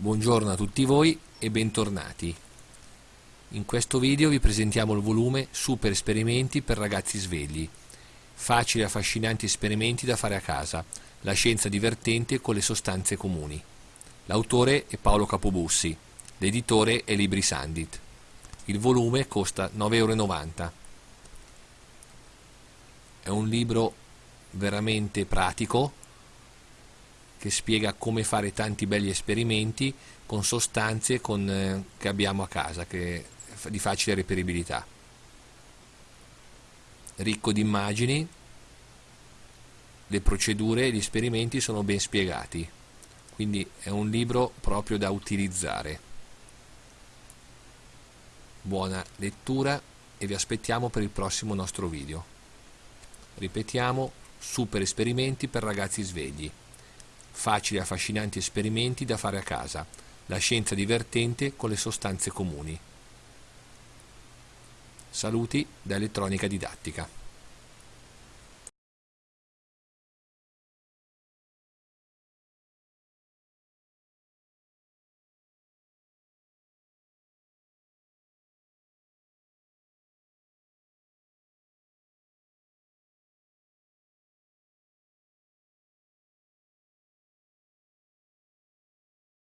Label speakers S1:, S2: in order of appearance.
S1: Buongiorno a tutti voi e bentornati. In questo video vi presentiamo il volume Super esperimenti per ragazzi svegli. Facili e affascinanti esperimenti da fare a casa. La scienza divertente con le sostanze comuni. L'autore è Paolo Capobussi. L'editore è Libri Sandit. Il volume costa 9,90 euro. È un libro veramente pratico che spiega come fare tanti belli esperimenti con sostanze con, eh, che abbiamo a casa, che di facile reperibilità. Ricco di immagini, le procedure e gli esperimenti sono ben spiegati, quindi è un libro proprio da utilizzare. Buona lettura e vi aspettiamo per il prossimo nostro video. Ripetiamo, super esperimenti per ragazzi svegli facili e affascinanti esperimenti da fare a casa, la scienza divertente con le sostanze comuni. Saluti da Elettronica Didattica.